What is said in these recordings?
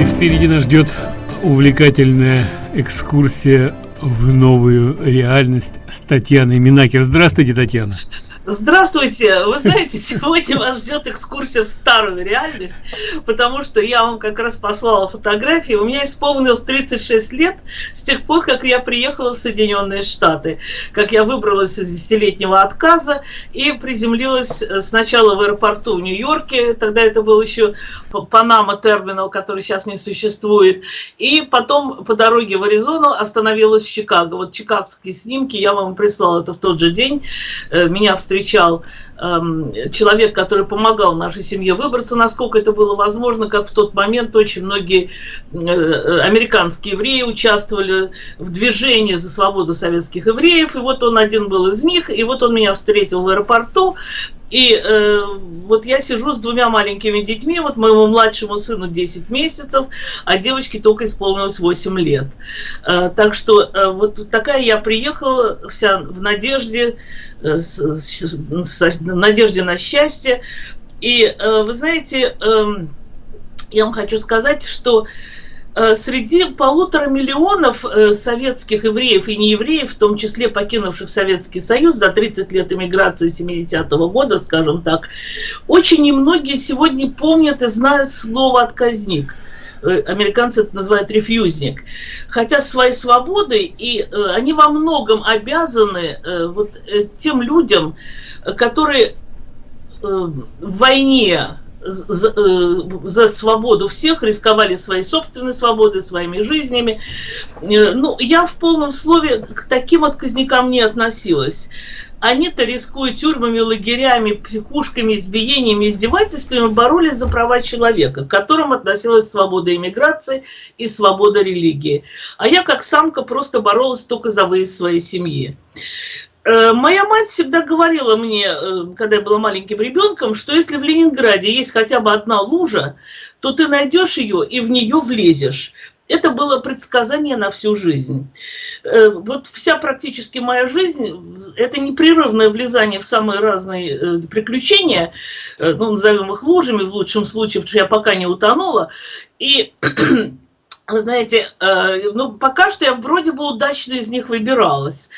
И впереди нас ждет увлекательная экскурсия в новую реальность с Татьяной Минакер. Здравствуйте, Татьяна. Здравствуйте! Вы знаете, сегодня вас ждет экскурсия в старую реальность, потому что я вам как раз послала фотографии. У меня исполнилось 36 лет с тех пор, как я приехала в Соединенные Штаты, как я выбралась из десятилетнего отказа и приземлилась сначала в аэропорту в Нью-Йорке, тогда это был еще Панама терминал, который сейчас не существует, и потом по дороге в Аризону остановилась в Чикаго. Вот чикагские снимки я вам прислала это в тот же день. Э, меня встретили эм, человек, который помогал нашей семье выбраться, насколько это было возможно, как в тот момент очень многие э, американские евреи участвовали в движении за свободу советских евреев, и вот он один был из них, и вот он меня встретил в аэропорту, и э, вот я сижу с двумя маленькими детьми, вот моему младшему сыну 10 месяцев, а девочке только исполнилось 8 лет. Э, так что э, вот такая я приехала вся в надежде, э, с, с, с, надежде на счастье. И э, вы знаете, э, я вам хочу сказать, что Э, среди полутора миллионов э, советских евреев и неевреев, в том числе покинувших Советский Союз за 30 лет эмиграции 70-го года, скажем так, очень немногие сегодня помнят и знают слово «отказник» американцы это называют рефьюзник. Хотя своей свободой, и они во многом обязаны вот тем людям, которые в войне за, э, за свободу всех, рисковали своей собственной свободой, своими жизнями. Э, ну, я в полном слове к таким отказникам не относилась. Они-то, рискуя тюрьмами, лагерями, психушками, избиениями, издевательствами, боролись за права человека, к которым относилась свобода иммиграции и свобода религии. А я, как самка, просто боролась только за выезд своей семьи. Э, моя мать всегда говорила мне, э, когда я была маленьким ребенком, что если в Ленинграде есть хотя бы одна лужа, то ты найдешь ее и в нее влезешь. Это было предсказание на всю жизнь. Э, вот вся практически моя жизнь – это непрерывное влезание в самые разные приключения, ну, назовем их лужами в лучшем случае, потому что я пока не утонула. И вы знаете, э, ну, пока что я вроде бы удачно из них выбиралась.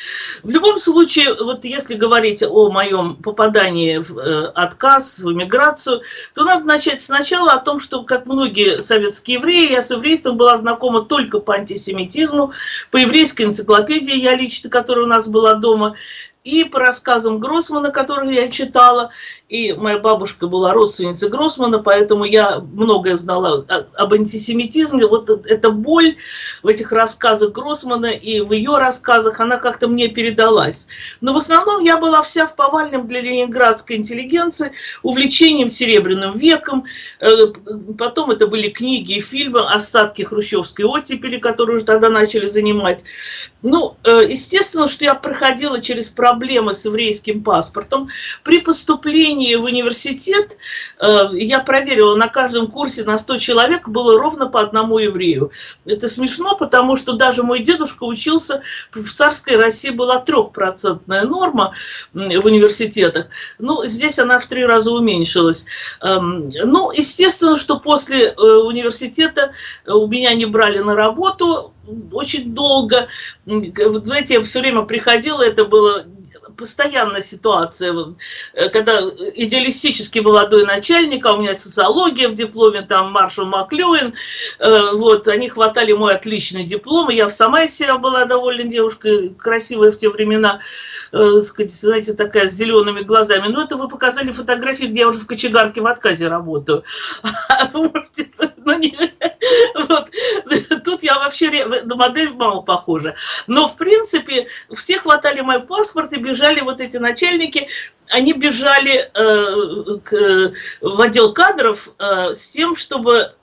В любом случае, вот если говорить о моем попадании в э, отказ, в эмиграцию, то надо начать сначала о том, что, как многие советские евреи, я с еврейством была знакома только по антисемитизму, по еврейской энциклопедии я лично, которая у нас была дома, и по рассказам Гроссмана, которые я читала, и моя бабушка была родственницей Гроссмана, поэтому я многое знала об антисемитизме. Вот эта боль в этих рассказах Гроссмана и в ее рассказах, она как-то мне передалась. Но в основном я была вся в повальном для ленинградской интеллигенции увлечением Серебряным веком. Э, потом это были книги и фильмы, остатки хрущевской оттепели, которые уже тогда начали занимать. Ну, э, естественно, что я проходила через проблемы с еврейским паспортом. При поступлении в университет э, я проверила, на каждом курсе на 100 человек было ровно по одному еврею. Это смешно, потому что даже мой дедушка учился, в царской России была трехпроцентная норма в университетах. Ну, здесь она в три раза уменьшилась. Эм, ну, естественно, что после э, университета у меня не брали на работу, очень долго. Знаете, я все время приходила, это было постоянная ситуация, э, когда идеалистически молодой начальник, а у меня социология в дипломе, там Маршал Маклюин, э, вот, они хватали мой отличный диплом, я сама из себя была довольно девушкой, красивая в те времена, э, сказать, знаете, такая с зелеными глазами. Но это вы показали фотографии, где я уже в кочегарке в отказе работаю. Ну. Тут я вообще на модель мало похожа. Но, в принципе, все хватали мой паспорт и бежали вот эти начальники, они бежали э, к, в отдел кадров э, с тем, чтобы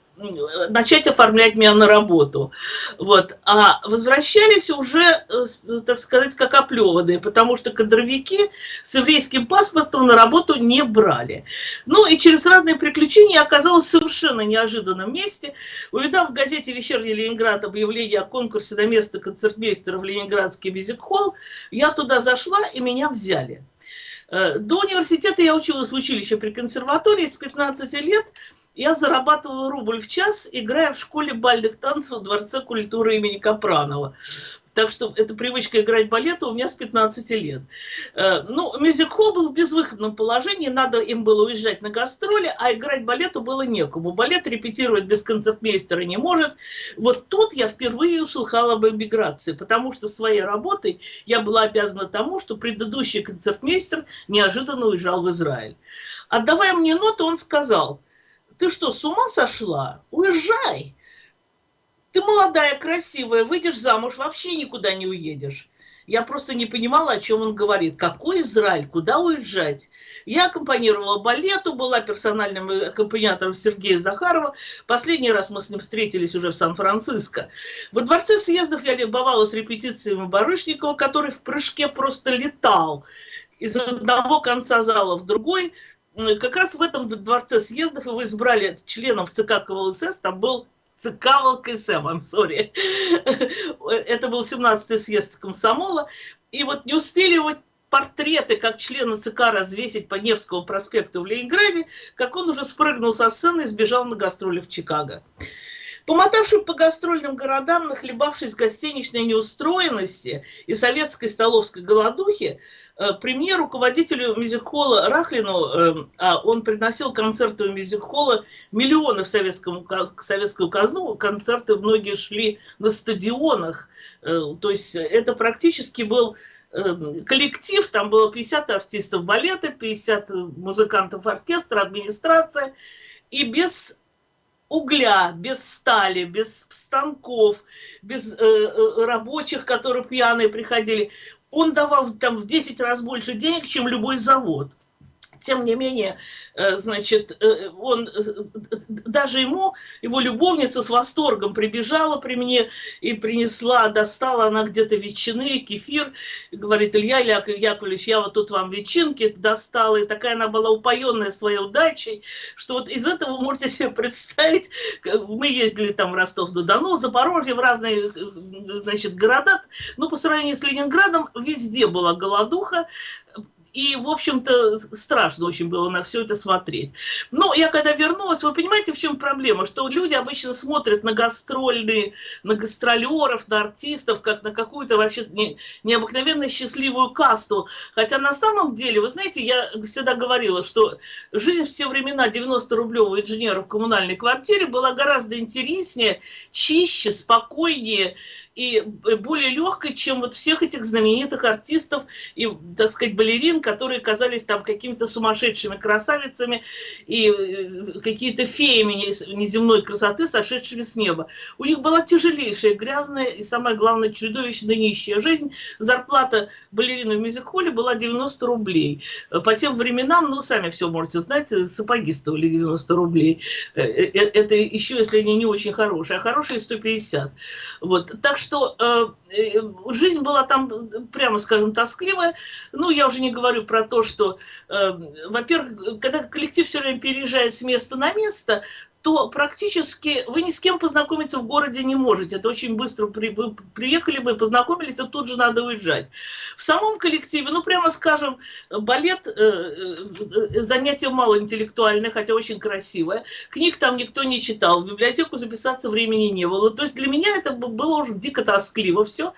начать оформлять меня на работу. Вот. А возвращались уже, э, так сказать, как оплеванные, потому что кадровики с еврейским паспортом на работу не брали. Ну и через разные приключения я оказалась в совершенно неожиданном месте. Увидав в газете «Вечерний Ленинград» объявление о конкурсе на место концертмейстера в Ленинградский мюзик-холл, я туда зашла и меня взяли. Э, до университета я училась в училище при консерватории с 15 лет, я зарабатывала рубль в час, играя в школе бальных танцев в Дворце культуры имени Капранова. Так что эта привычка играть балет у меня с 15 лет. Э, ну, мюзик-холл был в безвыходном положении, надо им было уезжать на гастроли, а играть балету было некому. Балет репетировать без концертмейстера не может. Вот тут я впервые услыхала об эмиграции, потому что своей работой я была обязана тому, что предыдущий концертмейстер неожиданно уезжал в Израиль. Отдавая мне ноту, он сказал, ты что, с ума сошла? Уезжай! Ты молодая, красивая, выйдешь замуж, вообще никуда не уедешь. Я просто не понимала, о чем он говорит. Какой Израиль? Куда уезжать? Я аккомпанировала балету, была персональным аккомпаниатором Сергея Захарова. Последний раз мы с ним встретились уже в Сан-Франциско. Во дворце съездов я любовалась репетициями Барышникова, который в прыжке просто летал из одного конца зала в другой. Как раз в этом дворце съездов его избрали членом ЦК КВЛСС, там был ЦК ВЛКСМ, I'm sorry. Это был 17-й съезд комсомола. И вот не успели его портреты как члена ЦК развесить по Невскому проспекту в Ленинграде, как он уже спрыгнул со сцены и сбежал на гастроли в Чикаго. Помотавший по гастрольным городам, нахлебавшись гостиничной неустроенности и советской столовской голодухи, э, премьер руководителю мюзик-холла Рахлину, э, а он приносил концерты у мюзик-холла миллионы в советскому, советскую казну, концерты многие шли на стадионах, э, то есть это практически был коллектив, там было 50 артистов балета, 50 музыкантов оркестра, администрация, и без угля, без стали, без станков, без э, э, рабочих, которые пьяные приходили. Он давал там в 10 раз больше денег, чем любой завод тем не менее, э, значит, э, он, э, даже ему, его любовница с восторгом прибежала при мне и принесла, достала она где-то ветчины, кефир, говорит, Илья Яковлевич, я вот тут вам ветчинки достала, и такая она была упоенная своей удачей, что вот из этого вы можете себе представить, мы ездили там в Ростов-на-Дону, Запорожье, в разные, значит, города, но по сравнению с Ленинградом везде была голодуха, и, в общем-то, страшно очень было на все это смотреть. Но я когда вернулась, вы понимаете, в чем проблема? Что люди обычно смотрят на гастрольные, на гастролеров, на артистов, как на какую-то вообще не, необыкновенно счастливую касту. Хотя на самом деле, вы знаете, я всегда говорила, что жизнь в те времена 90-рублевого инженера в коммунальной квартире была гораздо интереснее, чище, спокойнее и более легкой, чем вот всех этих знаменитых артистов и, так сказать, балерин, которые казались там какими-то сумасшедшими красавицами и э, какие-то феями неземной красоты, сошедшими с неба. У них была тяжелейшая, грязная и, самое главное, чудовищно нищая жизнь. Зарплата балерины в мюзик-холле была 90 рублей. По тем временам, ну, сами все можете знать, сапоги стоили 90 рублей. Э, э, это еще, если они не очень хорошие, а хорошие 150. Вот. Так что э, э, жизнь была там, прямо скажем, тоскливая. Ну, я уже не говорю про то, что, э, во-первых, когда коллектив все время переезжает с места на место, то практически вы ни с кем познакомиться в городе не можете. Это очень быстро при, вы приехали, вы познакомились, и тут же надо уезжать. В самом коллективе, ну прямо скажем, балет э, э, занятие малоинтеллектуальное, хотя очень красивое. Книг там никто не читал, в библиотеку записаться времени не было. То есть для меня это было уже дико тоскливо все.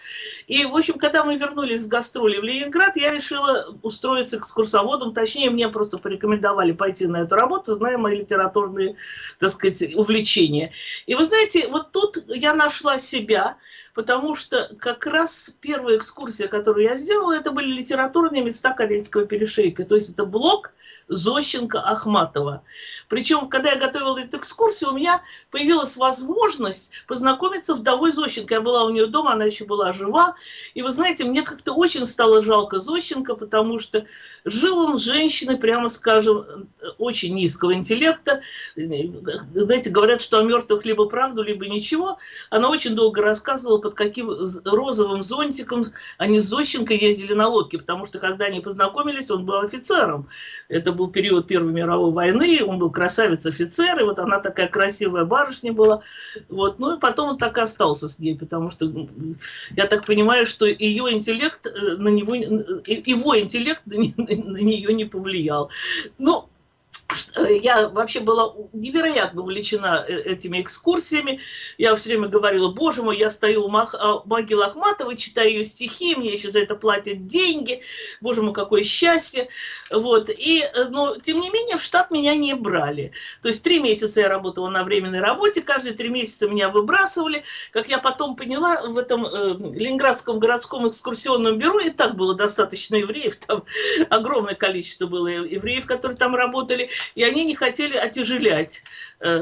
И, в общем, когда мы вернулись с гастроли в Ленинград, я решила устроиться экскурсоводом, точнее, мне просто порекомендовали пойти на эту работу, зная мои литературные, так сказать, увлечение. И вы знаете, вот тут я нашла себя, потому что как раз первая экскурсия, которую я сделала, это были литературные места Карельского перешейка. То есть это блок Зощенко Ахматова. Причем, когда я готовила эту экскурсию, у меня появилась возможность познакомиться с вдовой Зощенко. Я была у нее дома, она еще была жива. И вы знаете, мне как-то очень стало жалко Зощенко, потому что жил он с женщиной, прямо скажем, очень низкого интеллекта. Знаете, говорят, что о мертвых либо правду, либо ничего. Она очень долго рассказывала, под каким розовым зонтиком они с Зощенко ездили на лодке, потому что когда они познакомились, он был офицером. Это был период Первой мировой войны, он был красавец-офицер, и вот она такая красивая барышня была. Вот. Ну и потом он так и остался с ней, потому что я так понимаю, что ее интеллект э, на него, его интеллект на нее не повлиял. Ну, Э, я вообще была невероятно увлечена э, этими экскурсиями. Я все время говорила, боже мой, я стою у а, могилы Ахматовой, читаю ее стихи, мне еще за это платят деньги. Боже мой, какое счастье. Вот. И, э, но, тем не менее, в штат меня не брали. То есть три месяца я работала на временной работе, каждые три месяца меня выбрасывали. Как я потом поняла, в этом э, Ленинградском городском экскурсионном бюро и так было достаточно евреев, там огромное количество было евреев, которые там работали и они не хотели отяжелять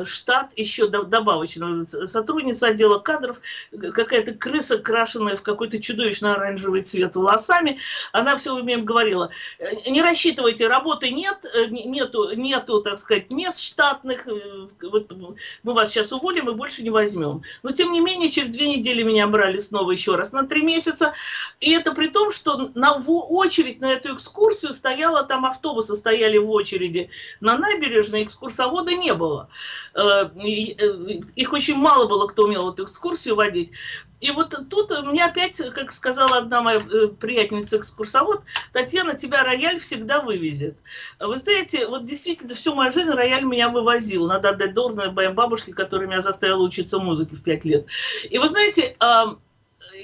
штат еще добавочно. Сотрудница отдела кадров, какая-то крыса, крашенная в какой-то чудовищно оранжевый цвет волосами, она все время говорила, «Э, не рассчитывайте, работы нет, э, нету, нету, так сказать, мест штатных, вот мы вас сейчас уволим и больше не возьмем. Но, тем не менее, через две недели меня брали снова еще раз на три месяца, и это при том, что на очередь на эту экскурсию стояла, там автобусы стояли в очереди на набережной экскурсовода не было. Э, э, их очень мало было, кто умел эту экскурсию водить. И вот тут мне опять, как сказала одна моя э, приятельница экскурсовод, Татьяна, тебя рояль всегда вывезет. Вы знаете, вот действительно всю мою жизнь рояль меня вывозил. Надо отдать должное моей бабушке, которая меня заставила учиться музыке в пять лет. И вы знаете,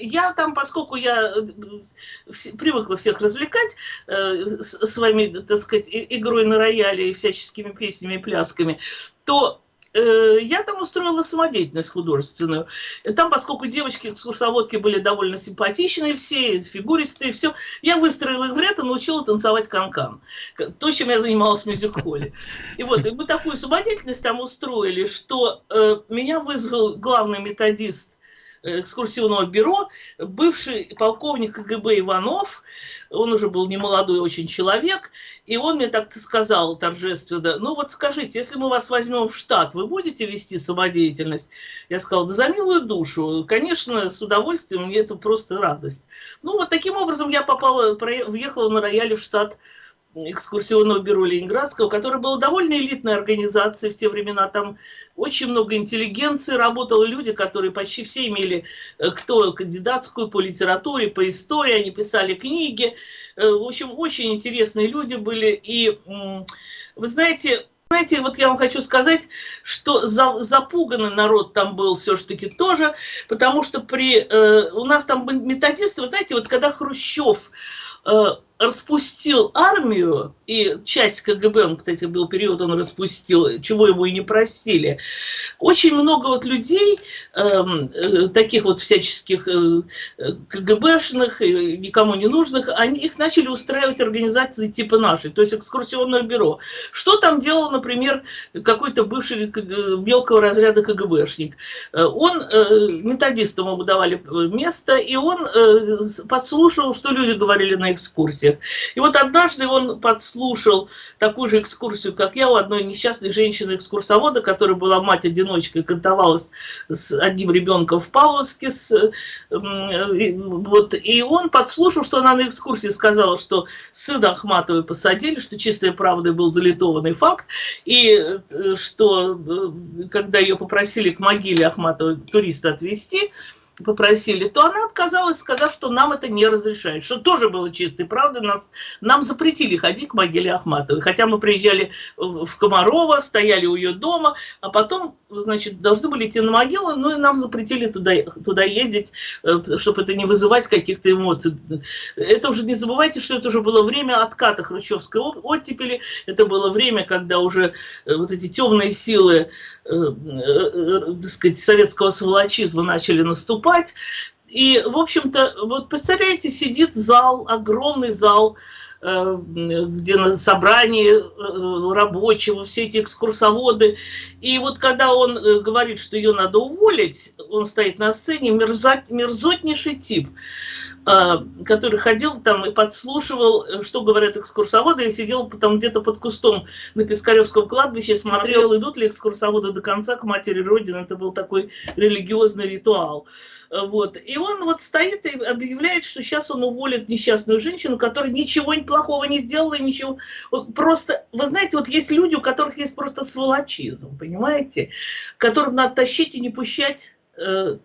я там, поскольку я э, привыкла всех развлекать э, своими, так сказать, игрой на рояле и всяческими песнями и плясками, то э, я там устроила самодеятельность художественную. Там, поскольку девочки экскурсоводки были довольно симпатичные все, фигуристые, все, я выстроила их в ряд и научила танцевать канкан. То, чем я занималась в мюзик-холле. И вот, и мы такую самодеятельность там устроили, что э, меня вызвал главный методист экскурсионного бюро, бывший полковник КГБ Иванов, он уже был не молодой очень человек, и он мне так сказал торжественно, ну вот скажите, если мы вас возьмем в штат, вы будете вести самодеятельность? Я сказала, да за милую душу, конечно, с удовольствием, мне это просто радость. Ну вот таким образом я попала, въехала на рояле в штат экскурсионного бюро Ленинградского, которое было довольно элитной организацией в те времена. Там очень много интеллигенции работало, люди, которые почти все имели э, кто кандидатскую по литературе, по истории, они писали книги. Э, в общем, очень интересные люди были. И вы знаете, знаете, вот я вам хочу сказать, что за, запуганный народ там был все-таки тоже, потому что при, э, у нас там методисты, вы знаете, вот когда Хрущев э, распустил армию, и часть КГБ, он, кстати, был период, он распустил, чего ему и не просили. Очень много вот людей, эм, э, таких вот всяческих э, КГБшных, э, никому не нужных, они, их начали устраивать организации типа нашей, то есть экскурсионное бюро. Что там делал, например, какой-то бывший мелкого разряда КГБшник? Э, он э, методистам ему давали место, и он э, подслушивал, что люди говорили на экскурсии экскурсиях. И вот однажды он подслушал такую же экскурсию, как я, у одной несчастной женщины-экскурсовода, которая была мать-одиночка и с одним ребенком в Павловске. С, вот, и он подслушал, что она на экскурсии сказала, что сына Ахматовой посадили, что чистая правда был залитованный факт, и э, что э, когда ее попросили к могиле Ахматовой туриста отвезти, попросили, то она отказалась, сказав, что нам это не разрешает, что тоже было чистой правдой, нас, нам запретили ходить к могиле Ахматовой, хотя мы приезжали в Комарова, стояли у ее дома, а потом, значит, должны были идти на могилу, ну и нам запретили туда, туда ездить, э, чтобы это не вызывать каких-то эмоций. Это уже не забывайте, что это уже было время отката хрущевской оттепели, это было время, когда уже э, вот эти темные силы э, так сказать, советского сволочизма начали наступать. И, в общем-то, вот представляете, сидит зал, огромный зал, где на собрании рабочего, все эти экскурсоводы. И вот когда он говорит, что ее надо уволить, он стоит на сцене, мерзот, мерзотнейший тип. Который ходил там и подслушивал, э, что говорят экскурсоводы, и сидел там где-то под кустом на Пискаревском кладбище, смотрел, идут ли экскурсоводы до конца к матери Родины. Это был такой религиозный ритуал. Э, вот. И он вот стоит и объявляет, что сейчас он уволит несчастную женщину, которая ничего плохого не сделала, ничего. Вот просто, вы знаете, вот есть люди, у которых есть просто сволочизм, понимаете? Которым надо тащить и не пущать э,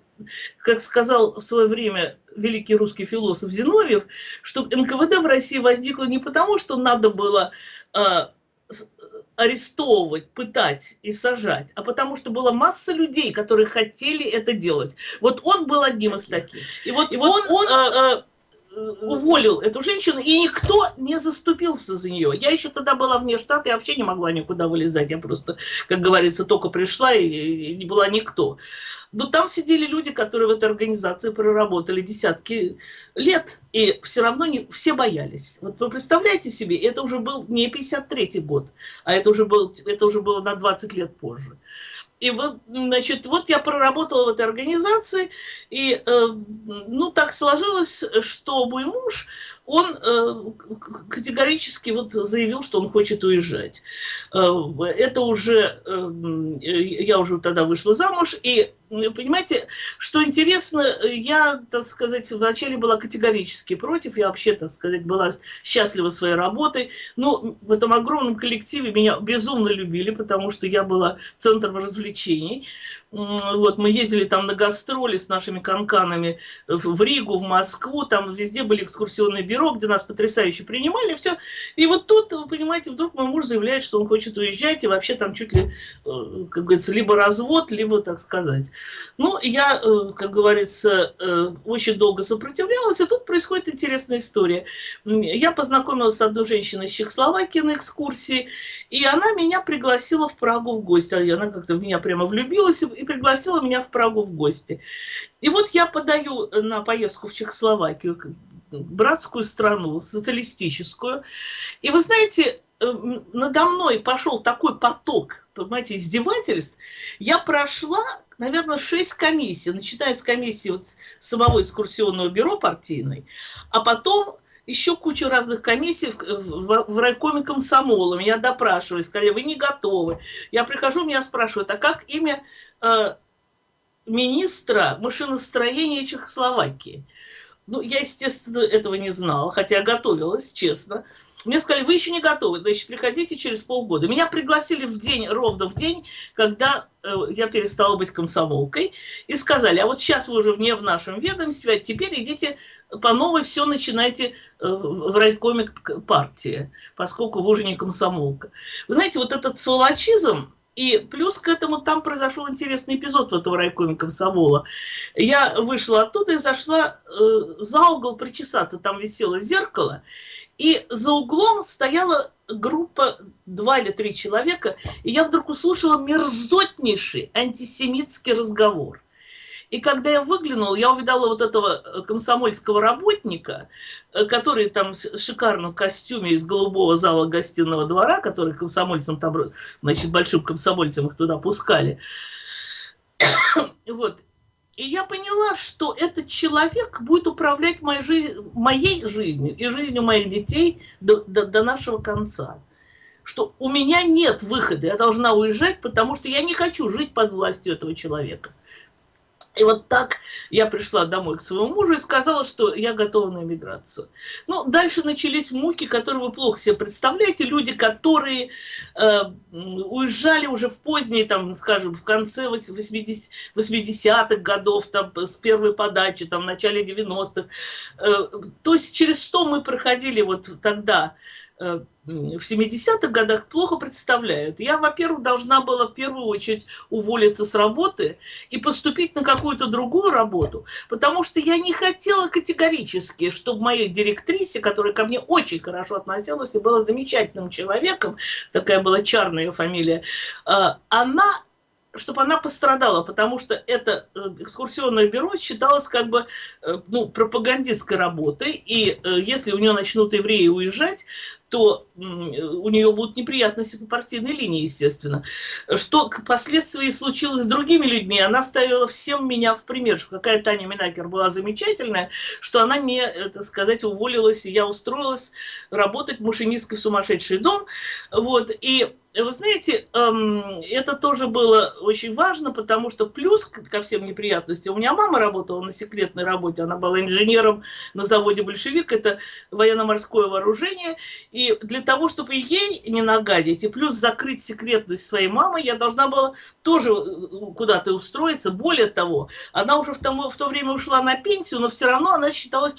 как сказал в свое время великий русский философ Зиновьев, что НКВД в России возникло не потому, что надо было э, арестовывать, пытать и сажать, а потому что была масса людей, которые хотели это делать. Вот он был одним из таких. И вот, и вот он, он а, а, уволил эту женщину, и никто не заступился за нее. Я еще тогда была вне штата, я вообще не могла никуда вылезать, я просто, как говорится, только пришла и, не была никто. Но там сидели люди, которые в этой организации проработали десятки лет, и все равно не, все боялись. Вот вы представляете себе, это уже был не 53-й год, а это уже, был, это уже было на 20 лет позже. И вот, значит, вот я проработала в этой организации, и, э, ну, так сложилось, что мой муж, он э, категорически вот заявил, что он хочет уезжать. Э, это уже, э, я уже тогда вышла замуж, и понимаете, что интересно, я, так сказать, вначале была категорически против, я вообще, так сказать, была счастлива своей работой, но в этом огромном коллективе меня безумно любили, потому что я была центром развлечений, вот, мы ездили там на гастроли с нашими канканами в Ригу, в Москву, там везде были экскурсионные бюро, где нас потрясающе принимали, все. И вот тут, вы понимаете, вдруг мой муж заявляет, что он хочет уезжать, и вообще там чуть ли, э, как говорится, либо развод, либо, так сказать. Ну, я, э, как говорится, э, очень долго сопротивлялась, и тут происходит интересная история. Я познакомилась с одной женщиной из Чехословакии на экскурсии, и она меня пригласила в Прагу в гости. Она как-то в меня прямо влюбилась, и пригласила меня в Прагу в гости. И вот я подаю на поездку в Чехословакию, братскую страну, социалистическую. И вы знаете, э, надо мной пошел такой поток, понимаете, издевательств. Я прошла, наверное, шесть комиссий, начиная с комиссии вот самого экскурсионного бюро партийной, а потом еще кучу разных комиссий в, в, в райкоме комсомола. Меня допрашивали, сказали, вы не готовы. Я прихожу, меня спрашивают, а как имя Э, министра машиностроения Чехословакии. Ну, я, естественно, этого не знала, хотя готовилась, честно. Мне сказали, вы еще не готовы, значит, приходите через полгода. Меня пригласили в день, ровно в день, когда э, я перестала быть комсомолкой, и сказали, а вот сейчас вы уже вне в нашем ведомстве, а теперь идите по новой, все начинайте э, в райкоме партии, поскольку вы уже не комсомолка. Вы знаете, вот этот сволочизм, и плюс к этому там произошел интересный эпизод в этом райкоме комсомола. Я вышла оттуда и зашла э, за угол причесаться. Там висело зеркало. И за углом стояла группа, два или три человека. И я вдруг услышала мерзотнейший антисемитский разговор. И когда я выглянула, я увидала вот этого э, комсомольского работника, э, который там в шикарном костюме из голубого зала гостиного двора, который комсомольцам там, значит, большим комсомольцам их туда пускали. Вот. И я поняла, что этот человек будет управлять моей, жизнь, моей жизнью и жизнью моих детей до, до, до нашего конца. Что у меня нет выхода, я должна уезжать, потому что я не хочу жить под властью этого человека. И вот так я пришла домой к своему мужу и сказала, что я готова на эмиграцию. Ну, дальше начались муки, которые вы плохо себе представляете. Люди, которые э, уезжали уже в поздние, там, скажем, в конце 80-х 80 годов, там, с первой подачи, там, в начале 90-х. Э, то есть через что мы проходили вот тогда в 70-х годах плохо представляют. Я, во-первых, должна была в первую очередь уволиться с работы и поступить на какую-то другую работу, потому что я не хотела категорически, чтобы моей директрисе, которая ко мне очень хорошо относилась и была замечательным человеком, такая была чарная фамилия, э, она чтобы она пострадала, потому что это э, экскурсионное бюро считалось как бы ну, пропагандистской работой, и если у нее начнут евреи уезжать, то у нее будут неприятности по партийной линии, естественно. Что впоследствии случилось с другими людьми, она ставила всем меня в пример, что какая Таня Минакер была замечательная, что она мне, так сказать, уволилась, и я устроилась работать машинисткой в сумасшедший дом. Вот, и вы знаете, эм, это тоже было очень важно, потому что плюс ко всем неприятностям, у меня мама работала на секретной работе, она была инженером на заводе «Большевик», это военно-морское вооружение, и И для того, чтобы ей не нагадить, и плюс закрыть секретность своей мамы, я должна была тоже э, куда-то устроиться. Более того, она уже в, том, в то время ушла на пенсию, но все равно она считалась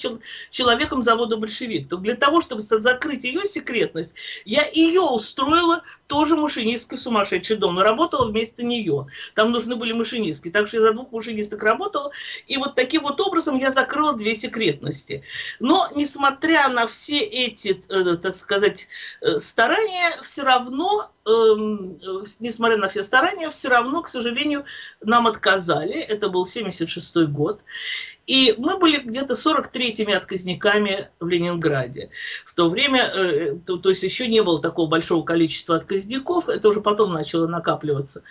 человеком завода большевик. То для того, чтобы закрыть ее секретность, я ее устроила тоже машинисткой в сумасшедший дом, но работала вместо нее. Там нужны были машинистки, так что я за двух машинисток работала, и вот таким вот образом я закрыла две секретности. Но, несмотря на все эти, э, так сказать, э, старания, все равно Эм, несмотря на все старания, все равно, к сожалению, нам отказали. Это был 76 год. И мы были где-то 43-ми отказниками в Ленинграде. В то время, э, то, то есть еще не было такого большого количества отказников, это уже потом начало накапливаться.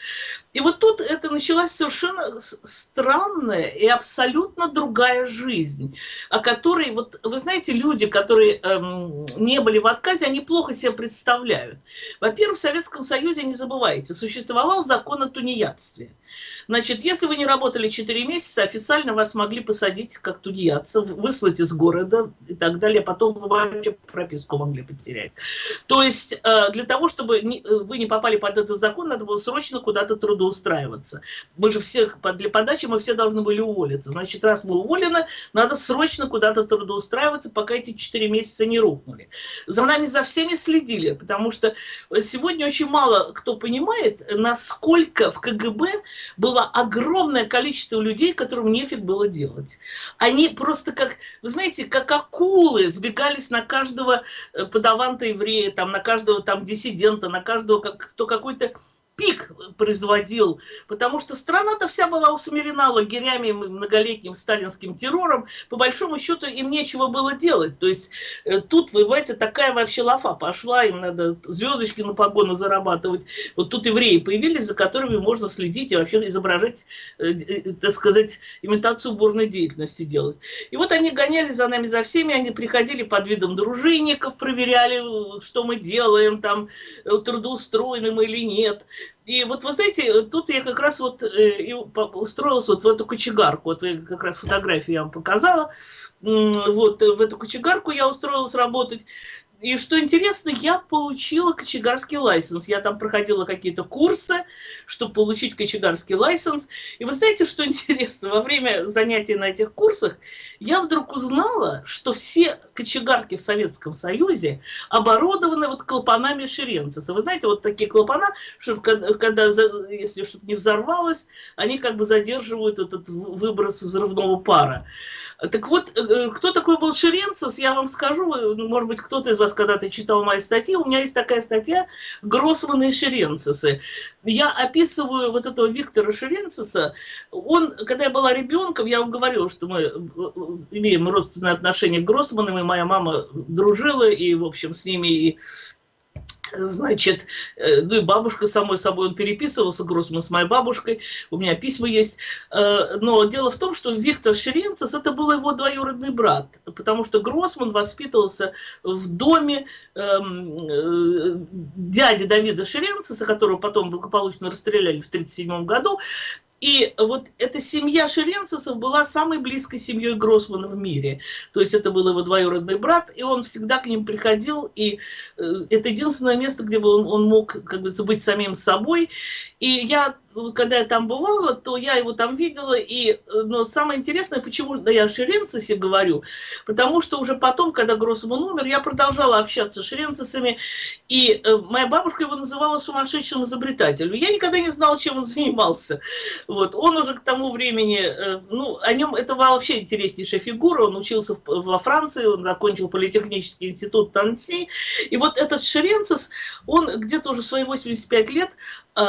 И вот тут это началась совершенно странная и абсолютно другая жизнь, о которой, вот вы знаете, люди, которые эм, не были в отказе, они плохо себе представляют. Во-первых, в Советском Союзе, не забывайте, существовал закон о тунеядстве. Значит, если вы не работали 4 месяца, официально вас могли посадить как тунеядца, выслать из города и так далее, потом вы вообще прописку могли потерять. То есть э, для того, чтобы э, вы не попали под этот закон, надо было срочно куда-то трудоустраиваться. Мы же все, для подачи мы все должны были уволиться. Значит, раз мы уволены, надо срочно куда-то трудоустраиваться, пока эти 4 месяца не рухнули. За нами за всеми следили, потому что сегодня очень мало кто понимает, насколько в КГБ было огромное количество людей, которым нефиг было делать. Они просто как, вы знаете, как акулы сбегались на каждого э, подаванта еврея, там, на каждого там диссидента, на каждого, как, кто какой-то пик производил, потому что страна-то вся была усмирена лагерями, многолетним сталинским террором, по большому счету им нечего было делать, то есть э, тут, вы понимаете, такая вообще лафа пошла, им надо звездочки на погоны зарабатывать, вот тут евреи появились, за которыми можно следить и вообще изображать, э, э, так сказать, имитацию бурной деятельности делать. И вот они гоняли за нами, за всеми, они приходили под видом дружинников, проверяли, что мы делаем, там, трудоустроены мы или нет, и вот вы знаете, тут я как раз вот э, устроилась вот в эту кочегарку, вот как раз фотографию я вам показала, вот в эту кочегарку я устроилась работать, и что интересно, я получила кочегарский лайсенс. Я там проходила какие-то курсы, чтобы получить кочегарский лайсенс. И вы знаете, что интересно? Во время занятий на этих курсах я вдруг узнала, что все кочегарки в Советском Союзе оборудованы вот клапанами Ширенциса. Вы знаете, вот такие клапана, чтобы когда, если что-то не взорвалось, они как бы задерживают этот выброс взрывного пара. Так вот, э, кто такой был Ширенцис, я вам скажу, может быть, кто-то из вас когда ты читал мои статьи, у меня есть такая статья «Гроссман и Шеренцисы». Я описываю вот этого Виктора Шеренциса. Он, когда я была ребенком, я вам говорила, что мы э, имеем родственные отношения к Гроссманам, и моя мама дружила, и, в общем, с ними и Значит, э, ну и бабушка, самой собой, он переписывался, Гроссман с моей бабушкой, у меня письма есть. Э, но дело в том, что Виктор Шеренцес, это был его двоюродный брат, потому что Гроссман воспитывался в доме эм, э, дяди Давида Шеренцеса, которого потом благополучно расстреляли в 1937 году, и вот эта семья Шеренцесов была самой близкой семьей Гроссмана в мире. То есть это был его двоюродный брат, и он всегда к ним приходил, и э, это единственное место, где он, он мог как бы быть самим собой. И я когда я там бывала, то я его там видела, и, но самое интересное, почему да, я о Шеренцесе говорю, потому что уже потом, когда Гроссман умер, я продолжала общаться с Шеренцесами, и э, моя бабушка его называла сумасшедшим изобретателем. Я никогда не знала, чем он занимался. Вот. Он уже к тому времени, э, ну, о нем, это вообще интереснейшая фигура, он учился в, во Франции, он закончил политехнический институт Танси, и вот этот Шеренцес, он где-то уже в свои 85 лет э,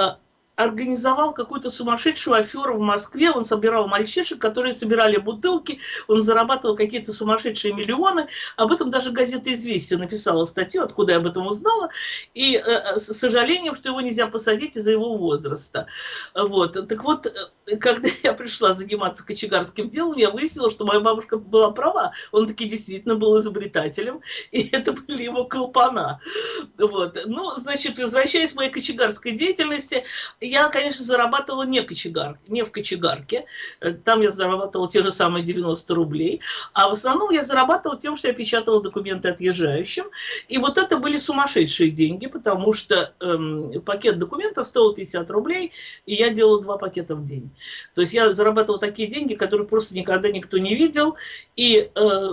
организовал какую-то сумасшедшую аферу в Москве, он собирал мальчишек, которые собирали бутылки, он зарабатывал какие-то сумасшедшие миллионы, об этом даже газета «Известия» написала статью, откуда я об этом узнала, и э, с сожалением, что его нельзя посадить из-за его возраста. Вот. Так вот, э, когда я пришла заниматься кочегарским делом, я выяснила, что моя бабушка была права, он таки действительно был изобретателем, и это были его колпана. Вот. Ну, значит, возвращаясь к моей кочегарской деятельности, я, конечно, зарабатывала не, кочегар, не в кочегарке. Э, там я зарабатывала те же самые 90 рублей. А в основном я зарабатывала тем, что я печатала документы отъезжающим. И вот это были сумасшедшие деньги, потому что эм, пакет документов стоил 50 рублей, и я делала два пакета в день. То есть я зарабатывала такие деньги, которые просто никогда никто не видел. И э,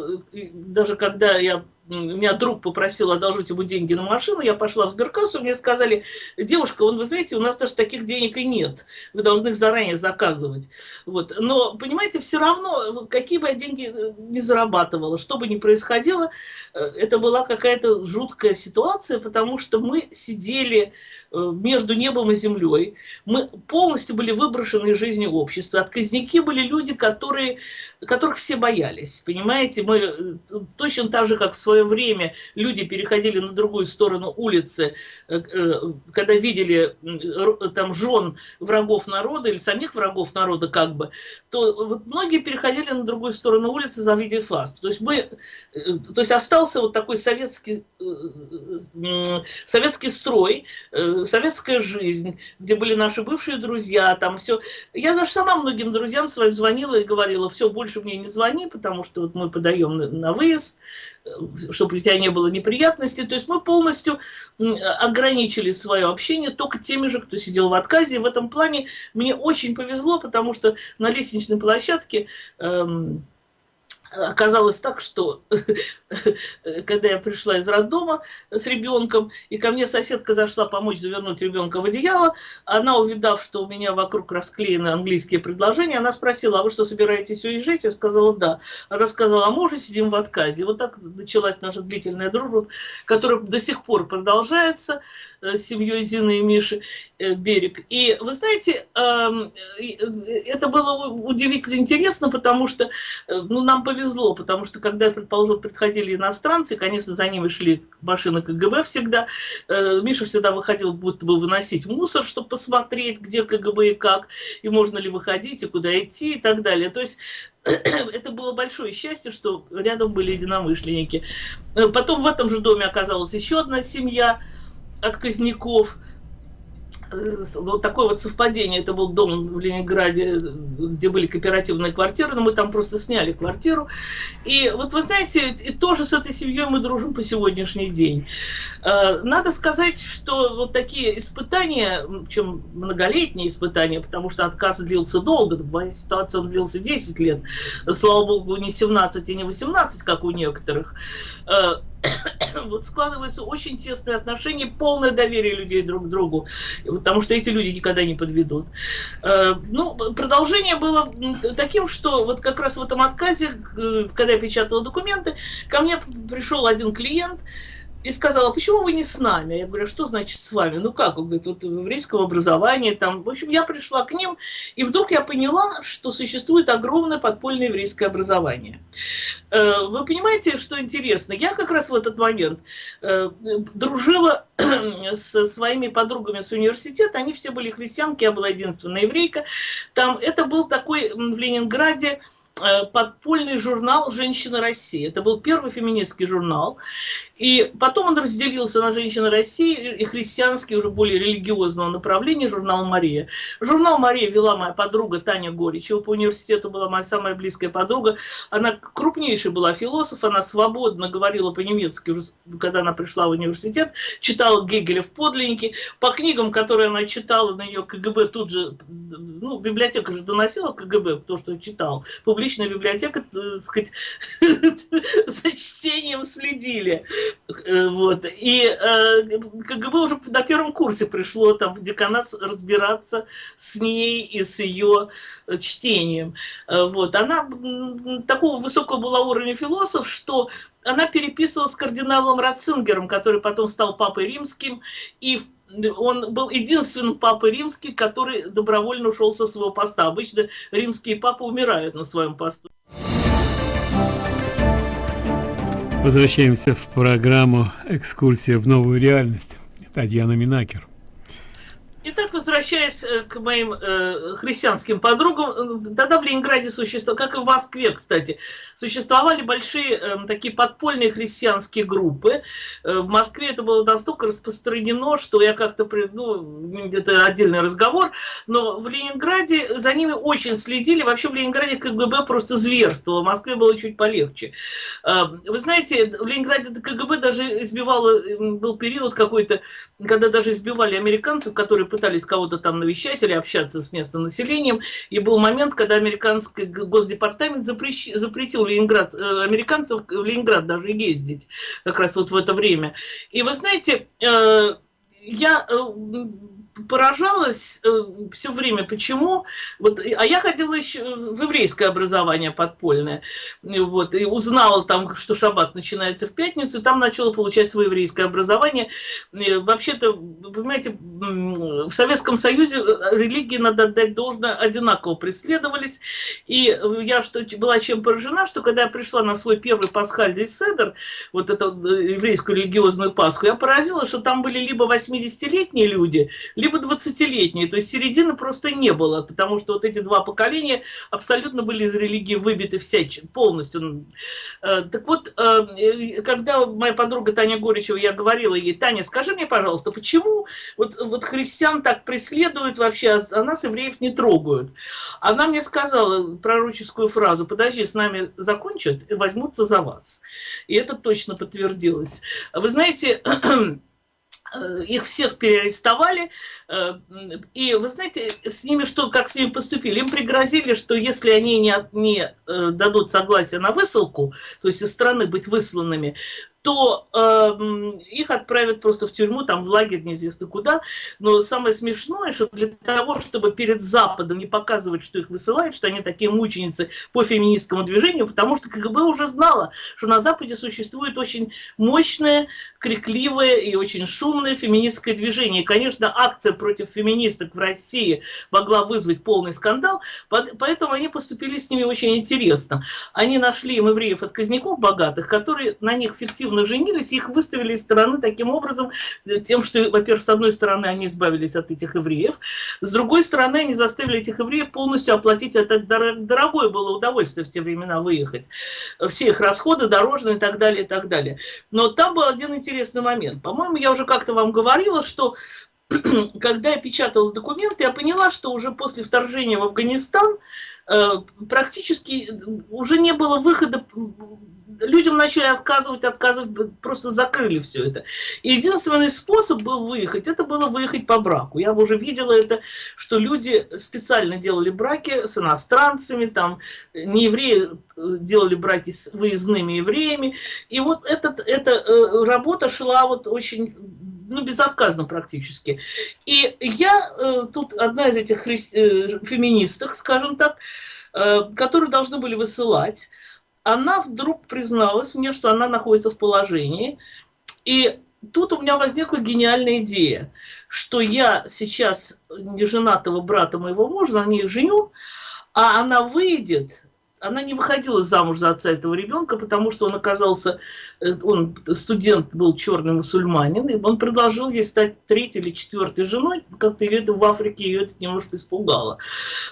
даже когда я меня друг попросил одолжить ему деньги на машину, я пошла в сберкассу, мне сказали, девушка, он, вы знаете, у нас даже таких денег и нет, вы должны их заранее заказывать. Вот. Но, понимаете, все равно, какие бы я деньги э, не зарабатывала, что бы ни происходило, э, это была какая-то жуткая ситуация, потому что мы сидели э, между небом и землей, мы полностью были выброшены из жизни общества, отказники были люди, которые, которых все боялись, понимаете, мы точно так же, как в свое время люди переходили на другую сторону улицы, э, э, когда видели там жен врагов народа или самих врагов народа как бы, то вот многие переходили на другую сторону улицы, завидев вас. То есть мы, э, то есть остался вот такой советский, советский строй, советская жизнь, где были наши бывшие друзья, там все. Я даже сама многим друзьям своим звонила и говорила, все, больше мне не звони, потому что вот мы подаем на выезд, чтобы у тебя не было неприятностей. То есть мы полностью ограничили свое общение только теми же, кто сидел в отказе. И в этом плане мне очень повезло, потому что на лестничной площадке эм, оказалось так, что когда я пришла из роддома с ребенком, и ко мне соседка зашла помочь завернуть ребенка в одеяло, она, увидав, что у меня вокруг расклеены английские предложения, она спросила, а вы что, собираетесь уезжать? Я сказала, да. Она сказала, а уже сидим в отказе. Вот так началась наша длительная дружба, которая до сих пор продолжается э, с семьей Зины и Миши э, Берег. И вы знаете, эм, э, это было удивительно интересно, потому что ну, нам повезло повезло, потому что когда, предположим, приходили иностранцы, конечно, за ними шли машины КГБ всегда, э, Миша всегда выходил будто бы выносить мусор, чтобы посмотреть, где КГБ и как, и можно ли выходить, и куда идти, и так далее. То есть это было большое счастье, что рядом были единомышленники. Э, потом в этом же доме оказалась еще одна семья отказников – вот такое вот совпадение, это был дом в Ленинграде, где были кооперативные квартиры, но мы там просто сняли квартиру. И вот вы знаете, и тоже с этой семьей мы дружим по сегодняшний день. Э, надо сказать, что вот такие испытания, чем многолетние испытания, потому что отказ длился долго, в моей ситуации он длился 10 лет, слава богу, не 17 и не 18, как у некоторых, э, вот складываются очень тесные отношения, полное доверие людей друг к другу, потому что эти люди никогда не подведут. Э, ну, продолжение было таким, что вот как раз в этом отказе, когда я печатала документы, ко мне пришел один клиент, и сказала, почему вы не с нами? Я говорю, что значит с вами? Ну как? Он говорит, вот в еврейском образовании там. В общем, я пришла к ним, и вдруг я поняла, что существует огромное подпольное еврейское образование. Э, вы понимаете, что интересно? Я как раз в этот момент э, дружила с своими подругами с университета, они все были христианки, я была единственная еврейка. Там это был такой в Ленинграде Э, подпольный журнал «Женщина России». Это был первый феминистский журнал. И потом он разделился на «Женщина России» и христианский, уже более религиозного направления, журнал «Мария». Журнал «Мария» вела моя подруга Таня Горичева. По университету была моя самая близкая подруга. Она крупнейшая была философ, она свободно говорила по-немецки, когда она пришла в университет, читала Гегеля в подлиннике. По книгам, которые она читала, на нее КГБ тут же, ну, библиотека же доносила КГБ то, что читал, публичная библиотека, э, так сказать, за чтением следили. Э, вот. И э, КГБ уже на первом курсе пришло там в деканат разбираться с ней и с ее чтением. Вот. Она такого высокого была уровня философ, что она переписывала с кардиналом Ратцингером, который потом стал папой римским, и он был единственным папой римский, который добровольно ушел со своего поста. Обычно римские папы умирают на своем посту. Возвращаемся в программу «Экскурсия в новую реальность». Татьяна Минакер. Итак, возвращаясь э, к моим э, христианским подругам, э, тогда в Ленинграде существовало, как и в Москве, кстати, существовали большие э, такие подпольные христианские группы. Э, в Москве это было настолько распространено, что я как-то, ну, это отдельный разговор, но в Ленинграде за ними очень следили. Вообще в Ленинграде КГБ просто зверствовало, в Москве было чуть полегче. Э, вы знаете, в Ленинграде КГБ даже избивало, был период какой-то, когда даже избивали американцев, которые пытались кого-то там навещать или общаться с местным населением. И был момент, когда американский госдепартамент запрещ... запретил Ленинград, э, американцев в Ленинград даже ездить как раз вот в это время. И вы знаете, э, я э, поражалась э, все время, почему, вот, а я ходила еще в еврейское образование подпольное, вот, и узнала там, что шаббат начинается в пятницу, и там начала получать свое еврейское образование. Вообще-то, понимаете, в Советском Союзе э, религии, надо отдать должное, одинаково преследовались, и я что была чем поражена, что когда я пришла на свой первый пасхальный седер, вот эту еврейскую религиозную Пасху, я поразилась, что там были либо 80-летние люди, либо 20-летние, то есть середины просто не было, потому что вот эти два поколения абсолютно были из религии выбиты всячи, полностью. Э, так вот, э, когда моя подруга Таня Горичева, я говорила ей, Таня, скажи мне, пожалуйста, почему вот, вот христиан так преследуют вообще, а нас, евреев, не трогают? Она мне сказала пророческую фразу, подожди, с нами закончат и возьмутся за вас. И это точно подтвердилось. Вы знаете, Э, их всех переарестовали, э, и вы знаете, с ними что, как с ними поступили? Им пригрозили, что если они не, не э, дадут согласия на высылку, то есть из страны быть высланными, то э, их отправят просто в тюрьму, там в лагерь, неизвестно куда. Но самое смешное, что для того, чтобы перед Западом не показывать, что их высылают, что они такие мученицы по феминистскому движению, потому что КГБ уже знала, что на Западе существует очень мощное, крикливое и очень шумное феминистское движение. И, конечно, акция против феминисток в России могла вызвать полный скандал, поэтому они поступили с ними очень интересно. Они нашли им евреев-отказников богатых, которые на них фиктивно активно женились, их выставили из страны таким образом, э, тем, что, во-первых, с одной стороны, они избавились от этих евреев, с другой стороны, они заставили этих евреев полностью оплатить это дорогое было удовольствие в те времена выехать. Все их расходы, дорожные и так далее, и так далее. Но там был один интересный момент. По-моему, я уже как-то вам говорила, что когда я печатала документы, я поняла, что уже после вторжения в Афганистан э, практически уже не было выхода людям начали отказывать, отказывать, просто закрыли все это. Единственный способ был выехать, это было выехать по браку. Я уже видела это, что люди специально делали браки с иностранцами, там не евреи э, делали браки с выездными евреями. И вот этот, эта э, работа шла вот очень ну, безотказно практически. И я э, тут одна из этих хри... э, феминисток, скажем так, э, которые должны были высылать, она вдруг призналась мне, что она находится в положении. И тут у меня возникла гениальная идея, что я сейчас неженатого брата моего мужа, на ней женю, а она выйдет, она не выходила замуж за отца этого ребенка, потому что он оказался, э, он студент был черный мусульманин, и он предложил ей стать третьей или четвертой женой, как-то ее это в Африке ее это немножко испугало.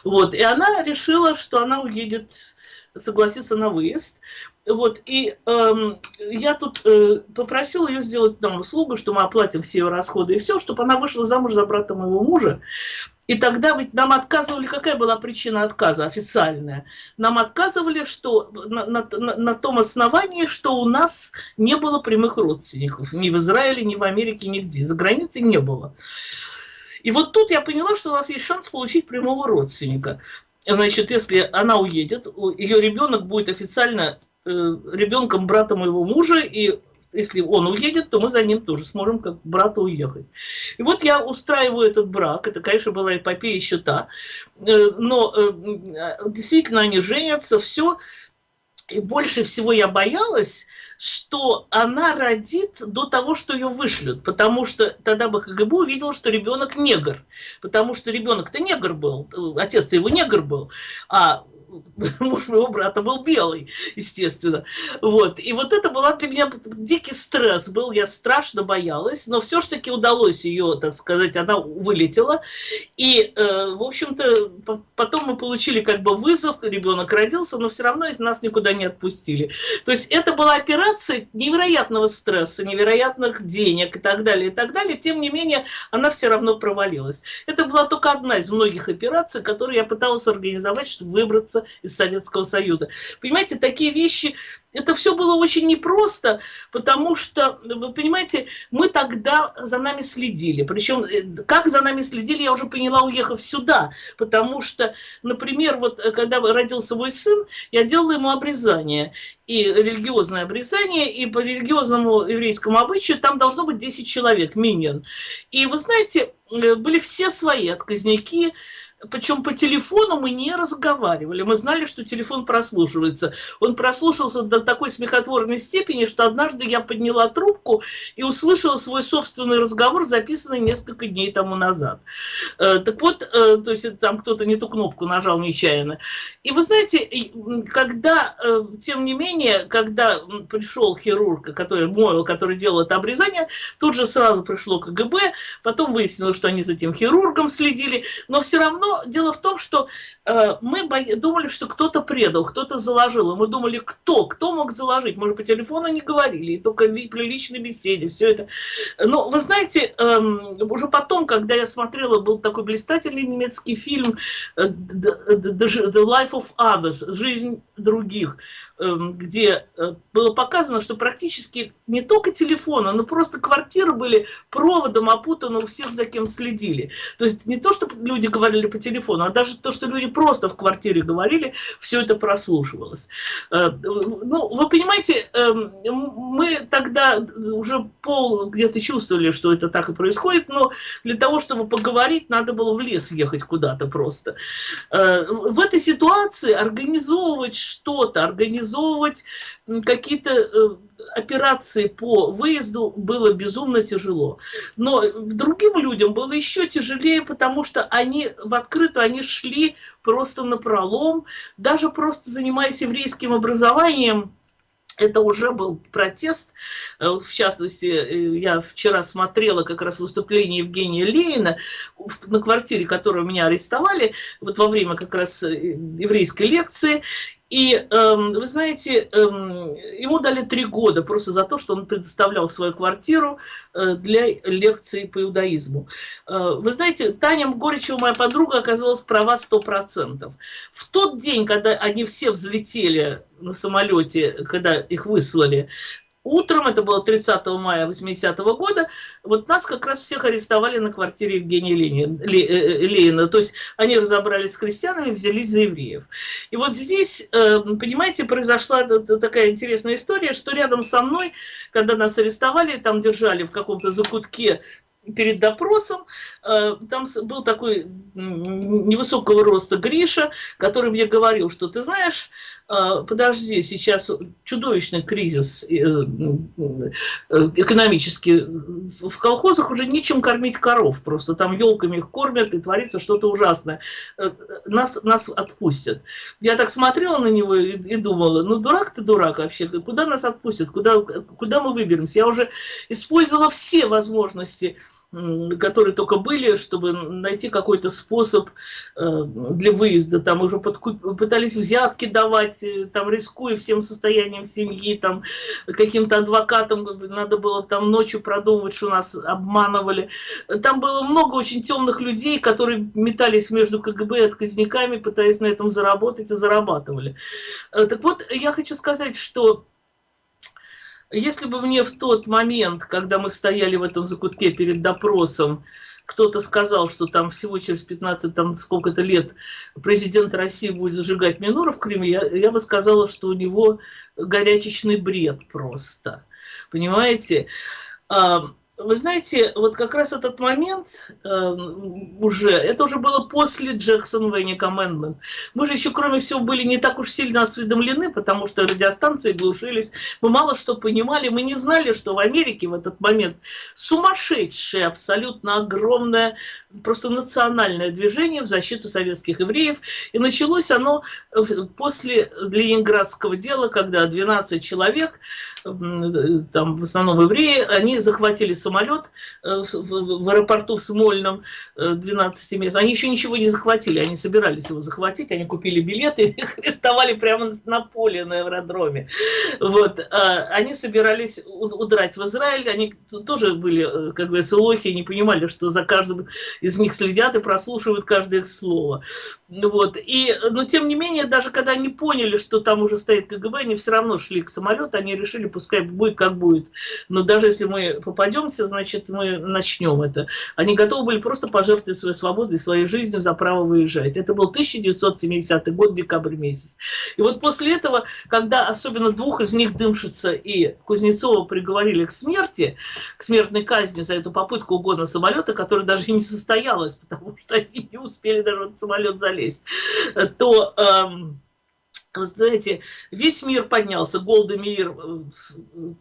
Вот, и она решила, что она уедет согласиться на выезд. Вот, и эм, я тут э, попросила ее сделать нам услугу, что мы оплатим все ее расходы и все, чтобы она вышла замуж за брата моего мужа. И тогда ведь нам отказывали, какая была причина отказа официальная? Нам отказывали, что на, на, на том основании, что у нас не было прямых родственников. Ни в Израиле, ни в Америке, нигде. За границей не было. И вот тут я поняла, что у нас есть шанс получить прямого родственника значит, если она уедет, ее ребенок будет официально э, ребенком брата моего мужа, и если он уедет, то мы за ним тоже сможем как брату уехать. И вот я устраиваю этот брак, это, конечно, была эпопея еще та, э, но э, действительно они женятся, все, и больше всего я боялась, что она родит до того, что ее вышлют, потому что тогда бы КГБ увидел, что ребенок негр, потому что ребенок-то негр был, отец-то его негр был, а муж моего брата был белый, естественно. Вот. И вот это была для меня дикий стресс был, я страшно боялась, но все-таки удалось ее, так сказать, она вылетела. И, э, в общем-то, потом мы получили как бы вызов, ребенок родился, но все равно нас никуда не отпустили. То есть это была операция невероятного стресса, невероятных денег и так далее, и так далее. Тем не менее, она все равно провалилась. Это была только одна из многих операций, которые я пыталась организовать, чтобы выбраться из Советского Союза. Понимаете, такие вещи это все было очень непросто, потому что, вы понимаете, мы тогда за нами следили. Причем, э, как за нами следили, я уже поняла, уехав сюда. Потому что, например, вот э, когда родился мой сын, я делала ему обрезание. И религиозное обрезание, и по религиозному еврейскому обычаю там должно быть 10 человек, миньон. И вы знаете, э, были все свои отказники, причем по телефону мы не разговаривали. Мы знали, что телефон прослушивается. Он прослушался до такой смехотворной степени, что однажды я подняла трубку и услышала свой собственный разговор, записанный несколько дней тому назад. Э, так вот, э, то есть там кто-то не ту кнопку нажал нечаянно. И вы знаете, когда, э, тем не менее, когда пришел хирург, который, мой, который делал это обрезание, тут же сразу пришло КГБ, потом выяснилось, что они за этим хирургом следили, но все равно дело в том, что э, мы думали, что кто-то предал, кто-то заложил. И мы думали, кто? Кто мог заложить? Мы же по телефону не говорили, только при личной беседе, все это. Но вы знаете, э, уже потом, когда я смотрела, был такой блистательный немецкий фильм э, The Life of Others, «Жизнь других», э, где э, было показано, что практически не только телефона, но просто квартиры были проводом опутаны у всех, за кем следили. То есть не то, что люди говорили по телефону, а даже то, что люди просто в квартире говорили, все это прослушивалось. Э, ну, вы понимаете, эм, мы тогда уже пол где-то чувствовали, что это так и происходит, но для того, чтобы поговорить, надо было в лес ехать куда-то просто. Э, в этой ситуации организовывать что-то, организовывать какие-то э, операции по выезду было безумно тяжело. Но другим людям было еще тяжелее, потому что они в открытую, они шли просто на пролом, даже просто занимаясь еврейским образованием, это уже был протест, э, в частности, э, я вчера смотрела как раз выступление Евгения Ленина на квартире, которую меня арестовали, вот во время как раз еврейской лекции, и, эм, вы знаете, эм, ему дали три года просто за то, что он предоставлял свою квартиру э, для лекции по иудаизму. Э, вы знаете, Таня Горичева, моя подруга, оказалась права 100%. В тот день, когда они все взлетели на самолете, когда их выслали, утром, это было 30 мая 80 -го года, вот нас как раз всех арестовали на квартире Евгения Ленина, э, э, Ленина. То есть они разобрались с крестьянами, взялись за евреев. И вот здесь, э, понимаете, произошла такая интересная история, что рядом со мной, когда нас арестовали, там держали в каком-то закутке перед допросом, там был такой невысокого роста Гриша, который мне говорил, что ты знаешь, подожди, сейчас чудовищный кризис э, экономический, в колхозах уже нечем кормить коров, просто там елками их кормят и творится что-то ужасное. Нас, нас отпустят. Я так смотрела на него и, и думала, ну дурак ты дурак вообще, куда нас отпустят, куда, куда мы выберемся? Я уже использовала все возможности которые только были, чтобы найти какой-то способ э, для выезда. Там уже пытались взятки давать, э, там рискуя всем состоянием семьи, там каким-то адвокатам надо было там ночью продумывать, что нас обманывали. Там было много очень темных людей, которые метались между КГБ и отказниками, пытаясь на этом заработать и зарабатывали. Э, так вот, я хочу сказать, что если бы мне в тот момент, когда мы стояли в этом закутке перед допросом, кто-то сказал, что там всего через 15, там сколько-то лет президент России будет зажигать минору в Крыме, я, я бы сказала, что у него горячечный бред просто. Понимаете? Вы знаете, вот как раз этот момент э, уже, это уже было после Джексон Венни Commandment. Мы же еще, кроме всего, были не так уж сильно осведомлены, потому что радиостанции глушились, мы мало что понимали, мы не знали, что в Америке в этот момент сумасшедшее, абсолютно огромное, просто национальное движение в защиту советских евреев. И началось оно после Ленинградского дела, когда 12 человек, там в основном евреи, они захватили самолет э, в аэропорту в Смольном 12 э, месяцев. Они еще ничего не захватили, они собирались его захватить, они купили билеты их арестовали прямо на поле на аэродроме. Вот. А они собирались удрать в Израиль, они тоже были, э, как бы, лохи, не понимали, что за каждым из них следят и прослушивают каждое их слово. Вот. И, но тем не менее, даже когда они поняли, что там уже стоит КГБ, они все равно шли к самолету, они решили, пускай будет как будет. Но даже если мы попадемся, значит, мы начнем это. Они готовы были просто пожертвовать своей свободой, своей жизнью за право выезжать. Это был 1970 год, декабрь месяц. И вот после этого, когда особенно двух из них, Дымшица и Кузнецова, приговорили к смерти, к смертной казни за эту попытку угона самолета, которая даже и не состоялась, потому что они не успели даже в самолет залезть, то... Эм, вы знаете, весь мир поднялся, Голда Мир э,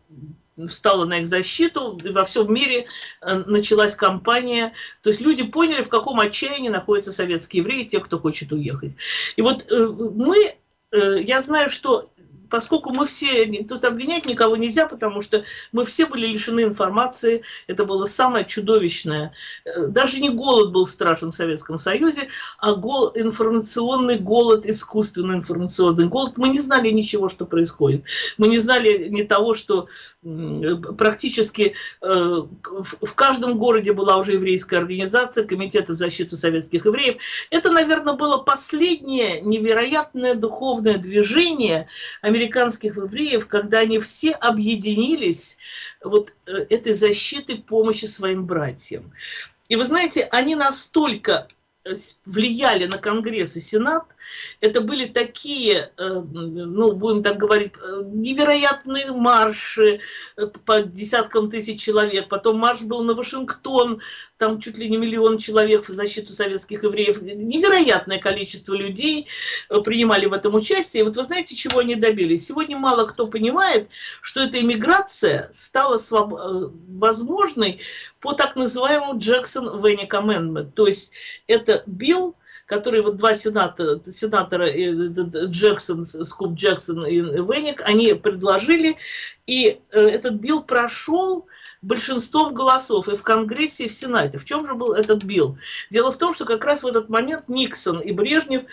встала на их защиту, во всем мире э, началась кампания. То есть люди поняли, в каком отчаянии находятся советские евреи, те, кто хочет уехать. И вот э, мы, я знаю, что поскольку мы все, тут обвинять никого нельзя, потому что мы все были лишены информации, это было самое чудовищное. Э, даже не голод был страшен в Советском Союзе, а гол, информационный голод, искусственный информационный голод. Мы не знали ничего, что происходит. Мы не знали ни того, что практически э, в каждом городе была уже еврейская организация, комитет в защиту советских евреев. Это, наверное, было последнее невероятное духовное движение американских евреев, когда они все объединились вот э, этой защиты помощи своим братьям. И вы знаете, они настолько влияли на Конгресс и Сенат, это были такие, э, ну, будем так говорить, э, невероятные марши э, по десяткам тысяч человек. Потом марш был на Вашингтон, там чуть ли не миллион человек в защиту советских евреев. Невероятное количество людей принимали в этом участие. И вот вы знаете, чего они добились? Сегодня мало кто понимает, что эта иммиграция стала возможной по так называемому Джексон Венник Amendment. То есть это билл, который вот два сенатора, сенатора Джексон, Скуп Джексон и Венник, они предложили, и э, этот билл прошел большинством голосов и в Конгрессе, и в Сенате. В чем же был этот билл? Дело в том, что как раз в этот момент Никсон и Брежнев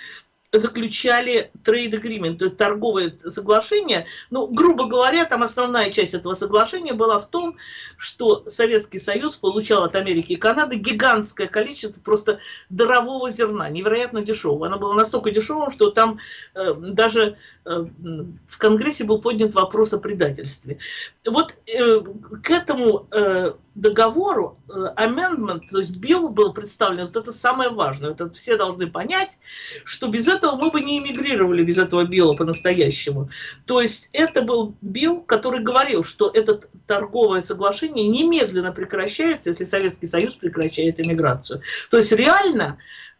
заключали trade agreement, то есть торговое соглашение. Ну, грубо говоря, там основная часть этого соглашения была в том, что Советский Союз получал от Америки и Канады гигантское количество просто дарового зерна, невероятно дешевого. Оно было настолько дешевым, что там э, даже э, в Конгрессе был поднят вопрос о предательстве. Вот э, к этому э, договору, э, amendment, то есть билл был представлен, вот это самое важное, это все должны понять, что без этого мы бы не эмигрировали, без этого билла по-настоящему. То есть это был билл, который говорил, что это торговое соглашение немедленно прекращается, если Советский Союз прекращает эмиграцию. То есть реально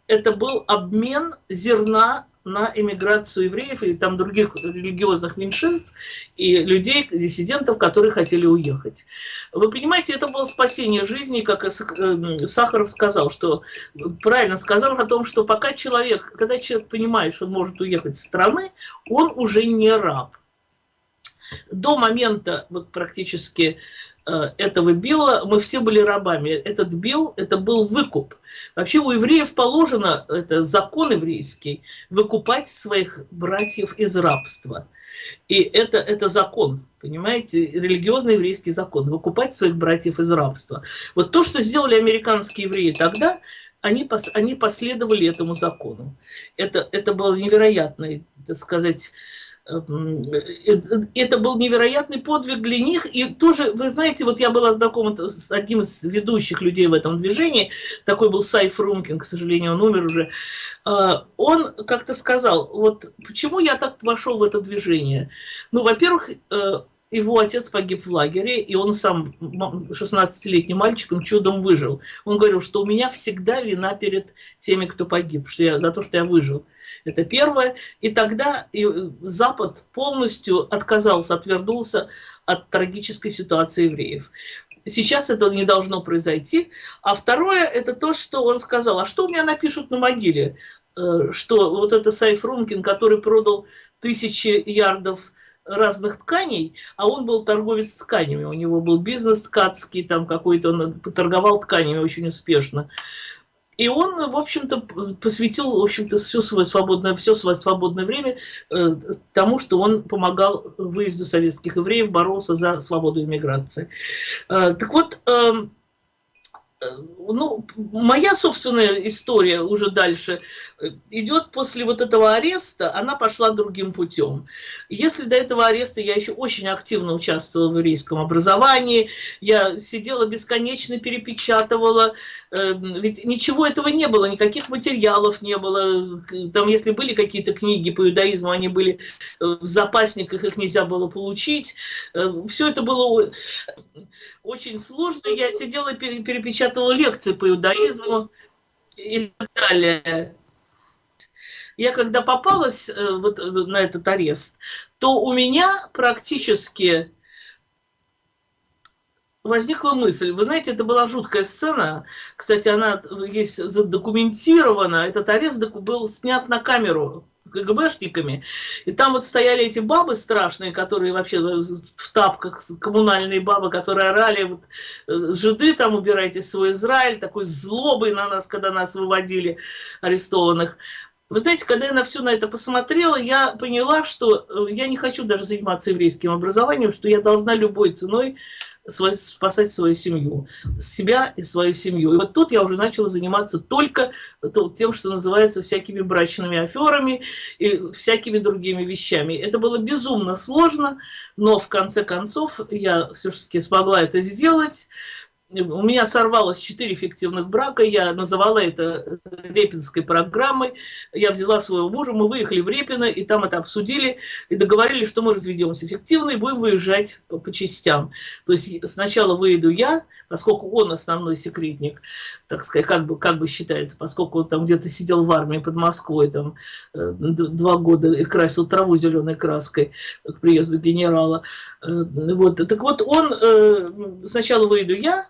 это был обмен зерна на эмиграцию евреев и там других религиозных меньшинств и людей, диссидентов, которые хотели уехать. Вы понимаете, это было спасение жизни, как э, Сахаров сказал, что правильно сказал о том, что пока человек, когда человек понимает, что он может уехать с страны, он уже не раб. До момента вот практически этого билла, мы все были рабами. Этот билл, это был выкуп. Вообще у евреев положено, это закон еврейский, выкупать своих братьев из рабства. И это, это закон, понимаете, религиозный еврейский закон, выкупать своих братьев из рабства. Вот то, что сделали американские евреи тогда, они, они последовали этому закону. Это, это было невероятно, так сказать, э, это был невероятный подвиг для них. И тоже, вы знаете, вот я была знакома с одним из ведущих людей в этом движении, такой был Сай Фрумкин, к сожалению, он умер уже. А, он как-то сказал, вот почему я так вошел в это движение? Ну, во-первых, э, его отец погиб в лагере, и он сам, 16-летним мальчиком, чудом выжил. Он говорил, что у меня всегда вина перед теми, кто погиб, что я, за то, что я выжил. Это первое. И тогда и Запад полностью отказался, отвернулся от трагической ситуации евреев. Сейчас это не должно произойти. А второе, это то, что он сказал, а что у меня напишут на могиле? Э, что вот это Сайф Рункин, который продал тысячи ярдов разных тканей, а он был торговец тканями, у него был бизнес ткацкий, там какой-то, он торговал тканями очень успешно. И он, в общем-то, посвятил, в общем-то, все свое свободное, все свое свободное время э, тому, что он помогал выезду советских евреев, боролся за свободу иммиграции. Э, так вот, э, ну, моя собственная история уже дальше э, идет после вот этого ареста, она пошла другим путем. Если до этого ареста я еще очень активно участвовала в еврейском образовании, я сидела бесконечно, перепечатывала, э, ведь ничего этого не было, никаких материалов не было, там если были какие-то книги по иудаизму, они были э, в запасниках, их нельзя было получить, все это было очень сложно, я сидела, перепечатывала печатала лекции по иудаизму и так далее. Я когда попалась э, вот на этот арест, то у меня практически возникла мысль. Вы знаете, это была жуткая сцена. Кстати, она есть задокументирована. Этот арест был снят на камеру КГБшниками. И там вот стояли эти бабы страшные, которые вообще в тапках, коммунальные бабы, которые орали, вот, э, жиды там убирайте свой Израиль, такой злобой на нас, когда нас выводили арестованных. Вы знаете, когда я на все на это посмотрела, я поняла, что э, я не хочу даже заниматься еврейским образованием, что я должна любой ценой спасать свою семью, себя и свою семью. И вот тут я уже начала заниматься только тем, что называется всякими брачными аферами и всякими другими вещами. Это было безумно сложно, но в конце концов я все-таки смогла это сделать у меня сорвалось 4 фиктивных брака, я называла это Репинской программой. Я взяла своего мужа, мы выехали в Репино, и там это обсудили, и договорились, что мы разведемся фиктивно и будем выезжать по, по частям. То есть сначала выеду я, поскольку он основной секретник, так сказать, как бы, как бы считается, поскольку он там где-то сидел в армии под Москвой, там э, два года и красил траву зеленой краской к приезду генерала. Э, вот. Так вот, он, э, сначала выеду я,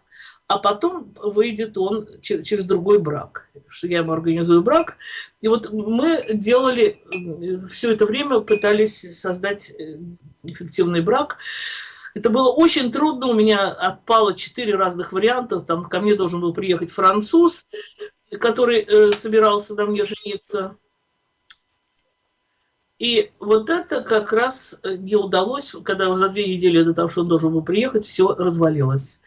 а потом выйдет он через другой брак, что я ему организую брак. И вот мы делали, все это время пытались создать э, эффективный брак. Это было очень трудно, у меня отпало четыре разных варианта, там ко мне должен был приехать француз, который э, собирался на мне жениться. И вот это как раз не удалось, когда за две недели до того, что он должен был приехать, все развалилось.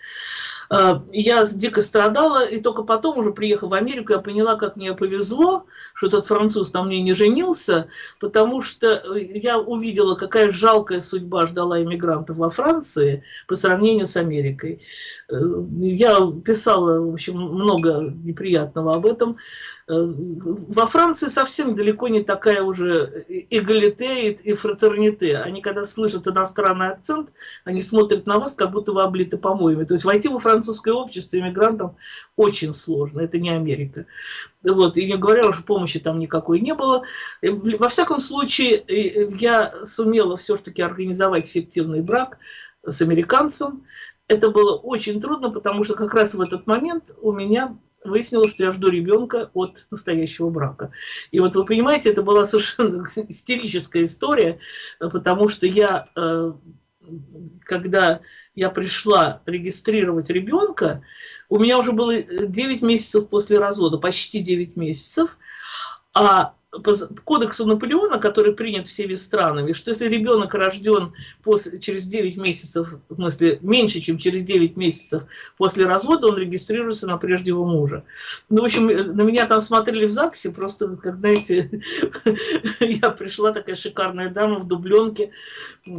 Э, я дико страдала, и только потом, уже приехав в Америку, я поняла, как мне повезло, что этот француз там мне не женился, потому что я увидела, какая жалкая судьба ждала иммигрантов во Франции по сравнению с Америкой. Э, я писала, в общем, много неприятного об этом. Э, во Франции совсем далеко не такая уже эгалите и фратерните. Они, когда слышат иностранный акцент, они смотрят на вас, как будто вы облиты помоями. То есть войти во французское общество иммигрантам очень сложно. Это не Америка. Вот. И не говоря уже, помощи там никакой не было. Э, во всяком случае, я сумела все-таки организовать фиктивный брак с американцем. Это было очень трудно, потому что как раз в этот момент у меня выяснилось, что я жду ребенка от настоящего брака. И вот вы понимаете, это была совершенно истерическая история, потому что я, э, когда я пришла регистрировать ребенка, у меня уже было 9 месяцев после развода, почти 9 месяцев, а по кодексу Наполеона, который принят всеми странами, что если ребенок рожден после, через 9 месяцев, в смысле меньше, чем через 9 месяцев после развода, он регистрируется на прежнего мужа. Ну, в общем, на меня там смотрели в ЗАГСе, просто, как знаете, я пришла такая шикарная дама в дубленке,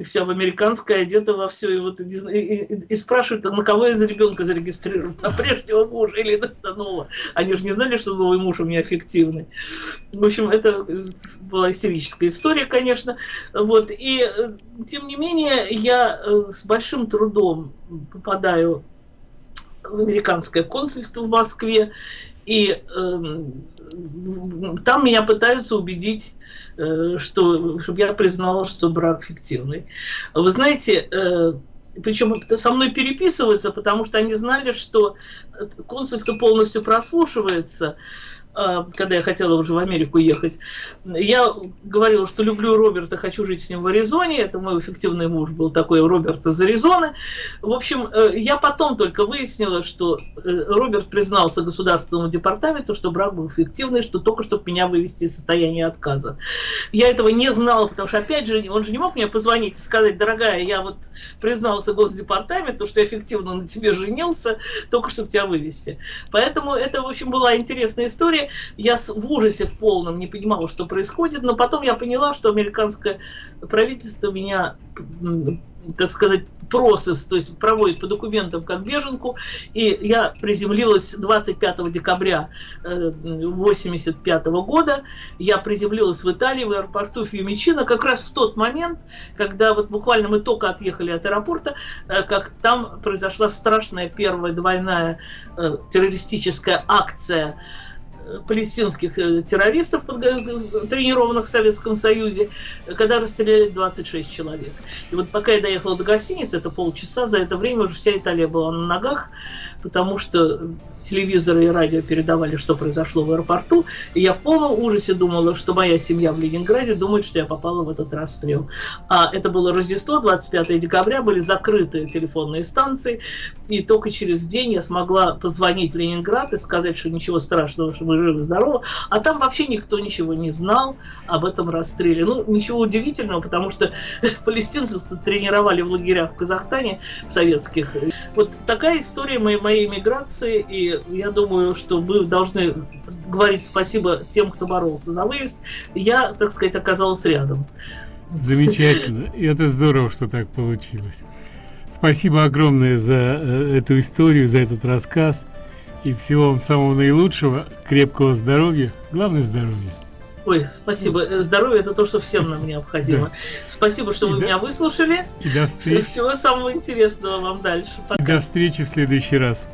вся в американское, одета во все, и, вот, и, и, и спрашивают, на кого я за ребенка зарегистрирую, на прежнего мужа или на нового. Они же не знали, что новый муж у меня фиктивный. В общем, это была истерическая история, конечно. Вот. И, э, тем не менее, я э, с большим трудом попадаю в американское консульство в Москве, и э, там меня пытаются убедить, э, что, чтобы я признала, что брак фиктивный. Вы знаете, э, причем со мной переписываются, потому что они знали, что консульство полностью прослушивается, когда я хотела уже в Америку ехать, я говорила, что люблю Роберта, хочу жить с ним в Аризоне. Это мой эффективный муж был такой, Роберт из Аризоны. В общем, э, я потом только выяснила, что э, Роберт признался государственному департаменту, что брак был эффективный, что только чтобы меня вывести из состояния отказа. Я этого не знала, потому что, опять же, он же не мог мне позвонить и сказать, дорогая, я вот признался госдепартаменту, что я эффективно на тебе женился, только чтобы тебя вывести. Поэтому это, в общем, была интересная история Я в ужасе в полном не понимала, что происходит, но потом я поняла, что американское правительство меня так сказать, процесс, то есть проводит по документам как беженку, и я приземлилась 25 декабря 1985 э, года, я приземлилась в Италии, в аэропорту Фьюмичино, как раз в тот момент, когда вот буквально мы только отъехали от аэропорта, э, как там произошла страшная первая двойная э, террористическая акция палестинских э, террористов, тренированных в Советском Союзе, когда расстреляли 26 человек. И вот пока я доехала до гостиницы, это полчаса, за это время уже вся Италия была на ногах, потому что телевизоры и радио передавали, что произошло в аэропорту, и я в полном ужасе думала, что моя семья в Ленинграде думает, что я попала в этот расстрел. А это было Рождество, 25 декабря, были закрыты телефонные станции, и только через день я смогла позвонить в Ленинград и сказать, что ничего страшного, что мы живы, здоровы, а там вообще никто ничего не знал об этом расстреле. Ну, ничего удивительного, потому что палестинцев тренировали в лагерях в Казахстане, в советских. Вот такая история моей, моей миграции, и я думаю, что мы должны говорить спасибо тем, кто боролся за выезд. Я, так сказать, оказалась рядом. Замечательно. И это здорово, что так получилось. Спасибо огромное за э, эту историю, за этот рассказ. И всего вам самого наилучшего, крепкого здоровья, главное здоровья. Ой, спасибо. Э, здоровье это то, что всем нам необходимо. Да. Спасибо, что и вы до... меня выслушали. И до встречи. Всего самого интересного вам дальше. Пока. И до встречи в следующий раз.